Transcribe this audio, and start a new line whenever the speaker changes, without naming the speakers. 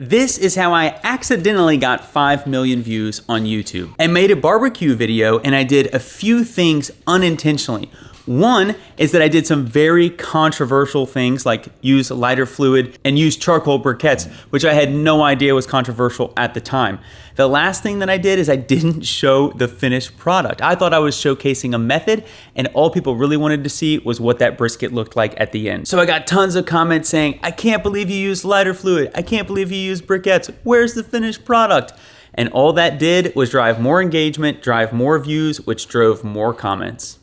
This is how I accidentally got 5 million views on YouTube. I made a barbecue video and I did a few things unintentionally. One is that I did some very controversial things like use lighter fluid and use charcoal briquettes, which I had no idea was controversial at the time. The last thing that I did is I didn't show the finished product. I thought I was showcasing a method and all people really wanted to see was what that brisket looked like at the end. So I got tons of comments saying, I can't believe you used lighter fluid. I can't believe you used briquettes. Where's the finished product? And all that did was drive more engagement, drive more views, which drove more comments.